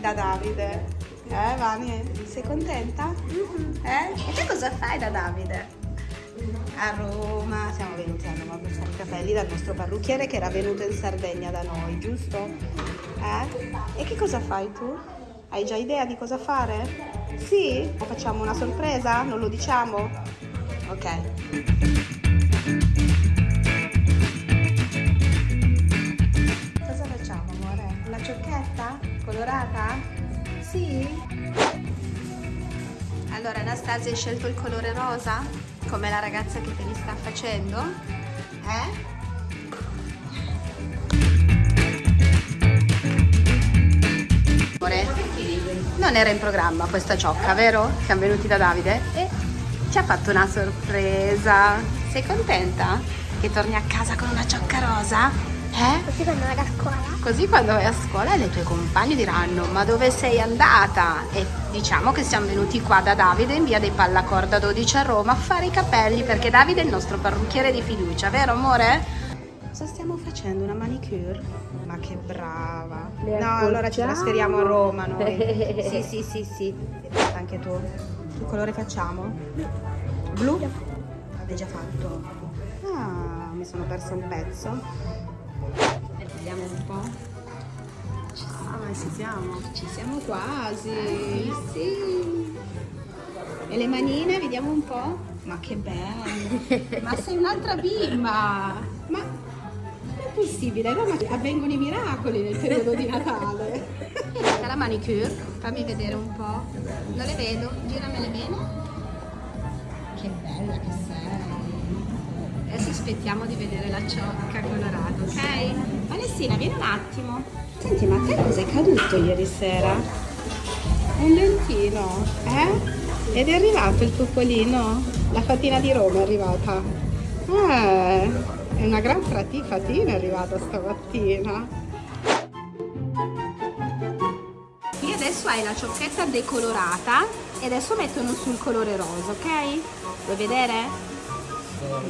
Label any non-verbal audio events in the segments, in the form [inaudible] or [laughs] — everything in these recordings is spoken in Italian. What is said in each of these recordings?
da Davide. Eh, Vani, sei contenta? Eh? E te cosa fai da Davide? A Roma, siamo venuti a Roma per fare i capelli dal nostro parrucchiere che era venuto in Sardegna da noi, giusto? Eh? E che cosa fai tu? Hai già idea di cosa fare? Sì? O facciamo una sorpresa? Non lo diciamo? Ok. Cosa facciamo, amore? Una ciocchetta? Colorata? Sì? Allora, Anastasia, hai scelto il colore rosa? Come la ragazza che te li sta facendo? Eh? Non era in programma questa ciocca, vero? Siamo venuti da Davide e ci ha fatto una sorpresa. Sei contenta? Che torni a casa con una ciocca rosa? Eh? Così quando vado a scuola. Così quando vai a scuola le tue compagne diranno ma dove sei andata? E diciamo che siamo venuti qua da Davide in via dei Pallacorda 12 a Roma a fare i capelli perché Davide è il nostro parrucchiere di fiducia, vero amore? Cosa stiamo facendo? Una manicure? Ma che brava! Le No, allora ci trasferiamo a Roma noi. [laughs] Sì, sì, sì, sì. Anche tu. Che colore facciamo? Blu? L'avete già fatto? Ah, mi sono persa un pezzo. Vediamo un po'. Ci siamo, ci siamo. Ci siamo quasi. Sì. E le manine, vediamo un po'. Ma che bello. Ma sei un'altra bimba. Ma è possibile? No, ma avvengono i miracoli nel periodo di Natale. La manicure, fammi vedere un po'. Non le vedo, giramele bene. Che bella che sei. Adesso aspettiamo di vedere la ciocca colorata, ok? Alessina, vieni un attimo. Senti, ma a te cos'è caduto ieri sera? Un dentino, eh? Ed è arrivato il topolino? La fatina di Roma è arrivata. Eh, è una gran fatina è arrivata stamattina. Adesso hai la ciocchetta decolorata e adesso mettono sul colore rosa, ok? Vuoi vedere?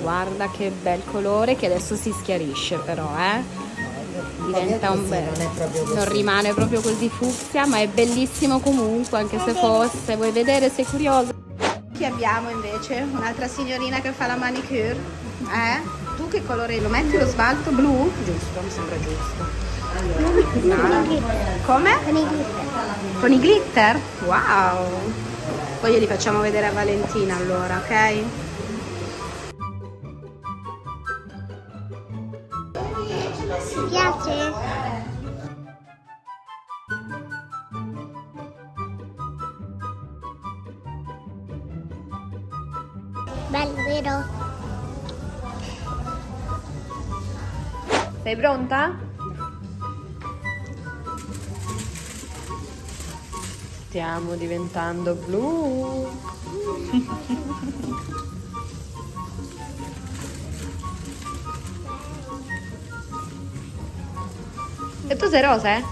Guarda che bel colore che adesso si schiarisce però, eh? Diventa un bel... non rimane proprio così fucsia, ma è bellissimo comunque, anche se fosse. Vuoi vedere? Sei curiosa? Qui abbiamo invece un'altra signorina che fa la manicure. Eh? Tu che colore lo metti lo smalto blu? Giusto, mi sembra giusto. Come? Con i glitter. Con i glitter? Wow! Poi glieli facciamo vedere a Valentina allora, ok? Ti piace? Bello, vero? Sei pronta? Stiamo diventando blu. [laughs] E tu sei rosa, eh?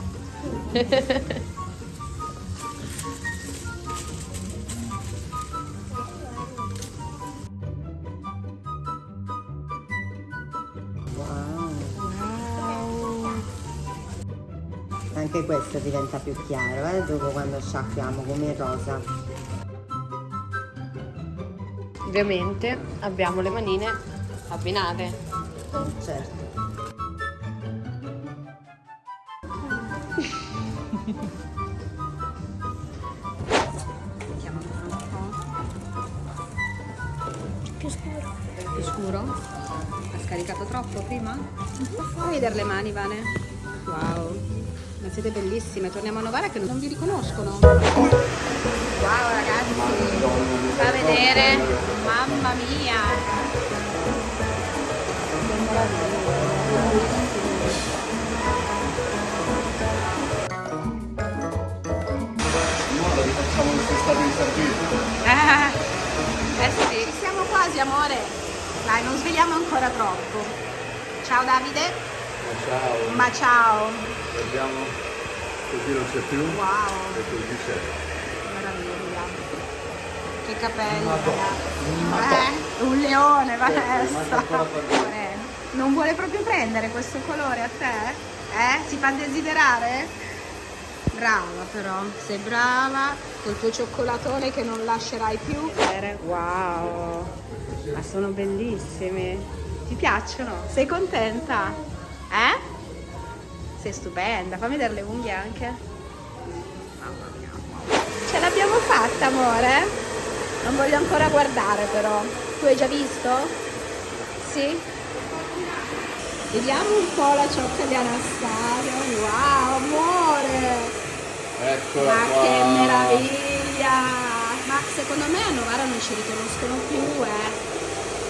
Anche questo diventa più chiaro, eh, dopo quando sciacquiamo come il rosa. Ovviamente abbiamo le manine abbinate. Certo. Mettiamo ancora un po'. Più scuro. Più scuro? Ha scaricato troppo prima? Fai vedere le mani, Vane. Wow. Ma siete bellissime. Torniamo a Novara che non vi riconoscono. Wow, ragazzi. Fa vedere. Mamma mia. Quest'estate in Sardegna. [laughs] Eh, eh sì. Siamo quasi, amore. Dai, non svegliamo ancora troppo. Ciao Davide. Ciao, Ma ciao. guardiamo, così non c'è più Wow. e così c'è. Meraviglia. Che capelli. Eh, un leone, Vanessa. Amore, [laughs] Non vuole proprio prendere questo colore a te? Eh? Si fa desiderare? Brava però, sei brava col tuo cioccolatone che non lascerai più. Wow, ma sono bellissimi. Ti piacciono? Sei contenta? Eh? Sei stupenda. Fammi vedere le unghie anche. Mamma mia. Ce l'abbiamo fatta, amore? Non voglio ancora guardare però. Tu hai già visto? Sì? Vediamo un po' la ciocca di Anastasia. Eccola Ma qua. che meraviglia! Ma secondo me a Novara non ci riconoscono più, eh.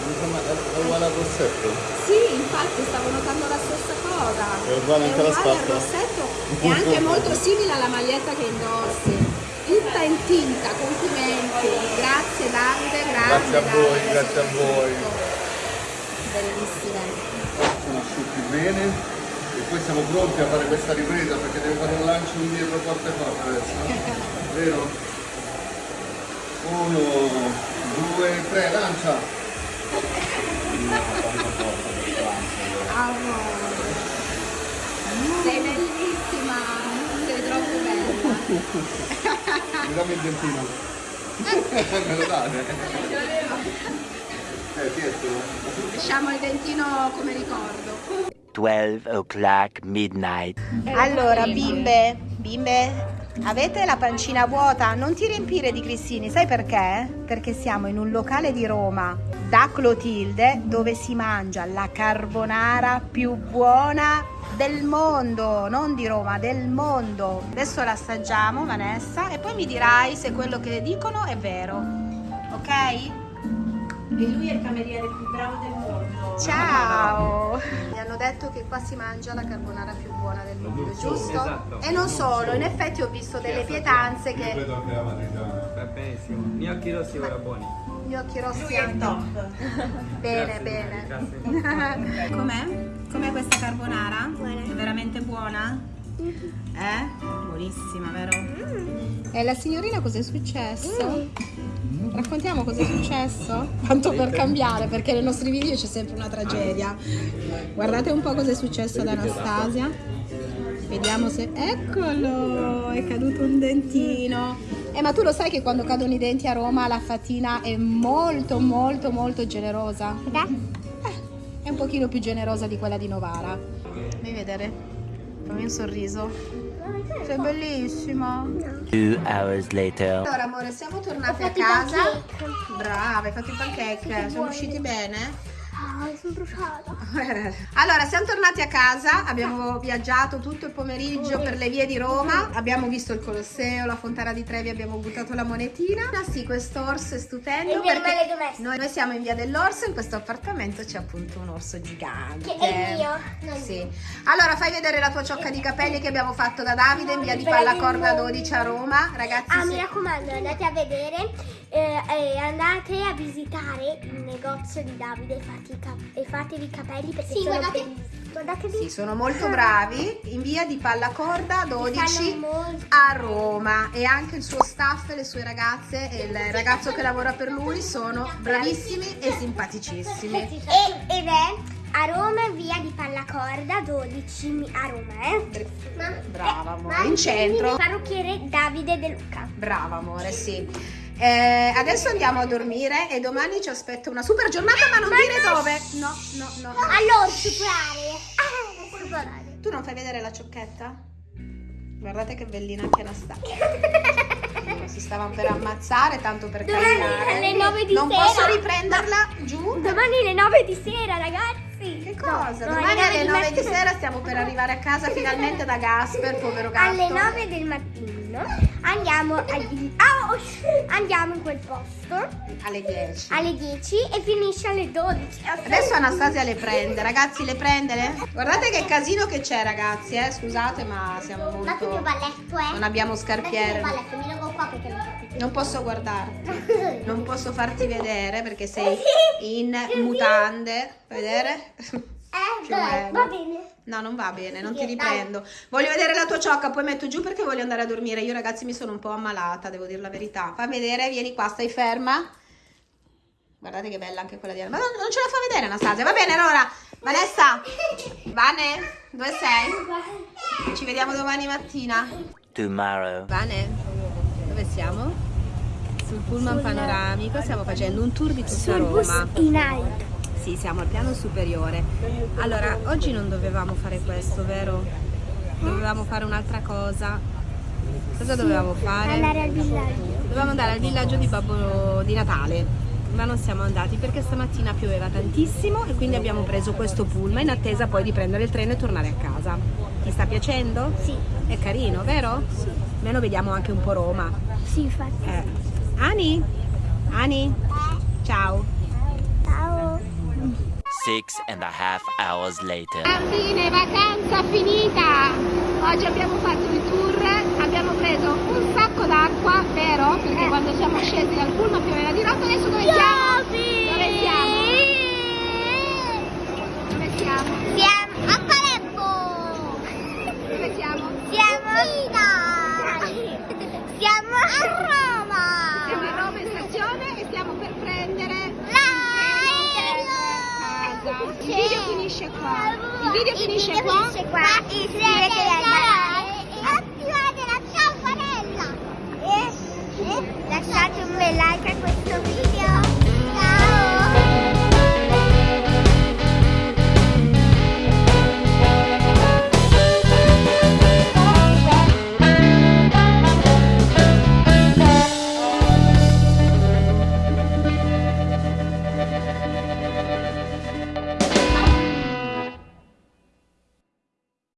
Insomma, è è uguale al rossetto. Sì, infatti stavo notando la stessa cosa. È uguale anche la uguale al rossetto e anche [laughs] molto simile alla maglietta che indossi. Tutta in tinta, complimenti. Grazie Davide, grazie. Grazie a voi, Davide, grazie a voi. Bellissime. Sono asciutti bene e poi siamo pronti a fare questa ripresa perché devo fare un lancio indietro forte forte adesso. Vero? Uno, due, tre, lancia! Sei bellissima, sei troppo bella. Mi dammi il dentino. Me lo date? Eh, tientelo. Lasciamo il dentino come ricordo. 12 o'clock midnight. Allora, bimbe, bimbe, avete la pancina vuota? Non ti riempire di grissini, sai perché? Perché siamo in un locale di Roma da Clotilde dove si mangia la carbonara più buona del mondo, non di Roma, del mondo. Adesso la assaggiamo, Vanessa, e poi mi dirai se quello che dicono è vero. Ok? E lui è il cameriere più bravo del mondo. Ciao! Mi hanno detto che qua si mangia la carbonara più buona del mondo, giusto? E non solo, in effetti ho visto delle pietanze che Credo che la matriciana. Va benissimo. Gnocchi rossi ora buoni. gli occhi rossi Lui è top. [laughs] Bene, Grazie, bene. grazie. [laughs] Com'è? Com'è questa carbonara? Buona. È veramente buona? Eh? Buonissima, vero? E la signorina cos'è successo? Raccontiamo cos'è successo? [laughs] Tanto per cambiare, perché nei nostri video c'è sempre una tragedia. Guardate un po' cos'è successo ad Anastasia. Vediamo se... Eccolo! È caduto un dentino. Eh, ma tu lo sai che quando cadono i denti a Roma la fatina è molto, molto, molto generosa? Eh, è un pochino più generosa di quella di Novara. Fammi vedere. Fammi un sorriso. Sei bellissima. Two hours later. Allora, amore, siamo tornate a casa. Brava, hai fatto i pancake. Siamo usciti bene? Ah, sono bruciata. [laughs] Allora, siamo tornati a casa, abbiamo viaggiato tutto il pomeriggio per le vie di Roma, abbiamo visto il Colosseo, la Fontana di Trevi, abbiamo buttato la monetina. Ah sì, questo orso è stupendo noi, noi siamo in via dell'orso, in questo appartamento c'è appunto un orso gigante. Che è mio, non Sì. Allora, fai vedere la tua ciocca di capelli che abbiamo fatto da Davide in via di Pallacorda mondo. 12 a Roma. Ragazzi, Ah, sì. mi raccomando, andate a vedere eh, e andate a visitare il negozio di Davide cap- e fatevi i capelli perché Sì, sono guardate- bellissimi. Guardate Sì, sono molto bravi in via di Pallacorda 12 Fanno molto a Roma e anche il suo staff, le sue ragazze e il ragazzo che lavora per lui sono bravissimi e simpaticissimi. E- ed è a Roma via di Pallacorda 12 mi- a Roma, eh? Brava amore, Ma in centro. Il parrucchiere Davide De Luca. Brava amore, sì. Eh, adesso andiamo a dormire e domani ci aspetta una super giornata, ma non dire dove. No, no, no. no. Allora, superare. Ah, [laughs] superare. Tu non fai vedere la ciocchetta? Guardate che bellina anche Anastasia. [laughs] Si stavano per ammazzare tanto per Domani camminare. alle nove di non sera. posso riprenderla giù? Domani alle 9 di sera, ragazzi. Che cosa? No, Domani alle 9 di mattino. sera stiamo per arrivare a casa finalmente da Gasper, povero gatto. Alle 9 del mattino andiamo, agli- oh, andiamo in quel posto Alle 10. alle 10 e finisce alle 12. Adesso Anastasia le prende, ragazzi le prende? le? Guardate che casino che c'è ragazzi, eh? scusate ma siamo Date il mio molto... balletto, eh. Non abbiamo mio scarpiere. balletto, mi qua perché non. Non posso guardarti, [laughs] non posso farti vedere perché sei [laughs] in mutande. Vedere? [laughs] Eh, dai, va bene. No, non va bene, non ti riprendo. Voglio vedere la tua ciocca, poi metto giù perché voglio andare a dormire. Io ragazzi mi sono un po' ammalata, devo dire la verità. Fammi vedere, vieni qua, stai ferma. Guardate che bella anche quella di Ma non, ce la fa vedere Anastasia. Va bene, allora. Vanessa, Vane, dove sei? Ci vediamo domani mattina. tomorrow. Vane, dove siamo? Sul pullman panoramico, stiamo facendo un tour di tutta Sul bus Roma. in alto. Sì, siamo al piano superiore. Allora, oggi non dovevamo fare questo, vero? Dovevamo fare un'altra cosa. Cosa dovevamo fare? Andare al villaggio. Dovevamo andare al villaggio di Babbo di Natale, ma non siamo andati perché stamattina pioveva tantissimo e quindi abbiamo preso questo pullman in attesa poi di prendere il treno e tornare a casa. Ti sta piacendo? Sì. È carino, vero? Sì. Almeno vediamo anche un po' Roma. Sì, infatti. Eh. Ani? Ani? Ciao. Ciao. Six and a half hours later. Fine vacanza finita! Oggi abbiamo fatto il tour, abbiamo preso un sacco d'acqua, vero? Perché quando siamo scesi dal pullman pioveva di notte, adesso dove siamo? Dove siamo? Dove siamo? Siamo a Palermo. Dove siamo? Siamo a. Siamo a Roma. Siamo a Roma in stazione e stiamo per prendere Il video finisce qua. Il video finisce video qua. finisce qua. Iscrivetevi al canale e attivate la campanella. E, e lasciate un bel like a questo